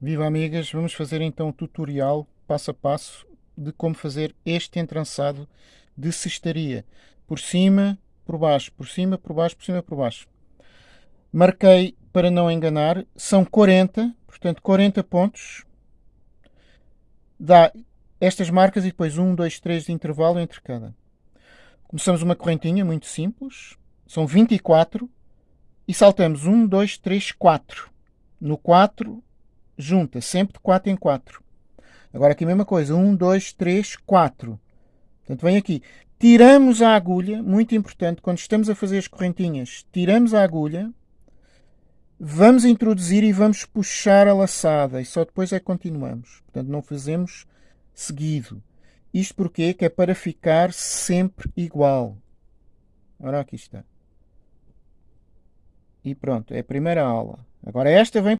Viva amigas, vamos fazer então o tutorial passo a passo de como fazer este entrançado de cestaria. Por cima, por baixo, por cima, por baixo, por cima, por baixo. Marquei para não enganar, são 40, portanto 40 pontos. Dá estas marcas e depois 1, 2, 3 de intervalo entre cada. Começamos uma correntinha muito simples, são 24 e saltamos 1, 2, 3, 4. No 4 junta, sempre de 4 em 4. Agora aqui a mesma coisa, 1, 2, 3, 4. Portanto, vem aqui. Tiramos a agulha, muito importante, quando estamos a fazer as correntinhas, tiramos a agulha, vamos introduzir e vamos puxar a laçada e só depois é que continuamos. Portanto, não fazemos seguido. Isto porquê? Que é para ficar sempre igual. Ora, aqui está. E pronto, é a primeira aula. Agora esta vem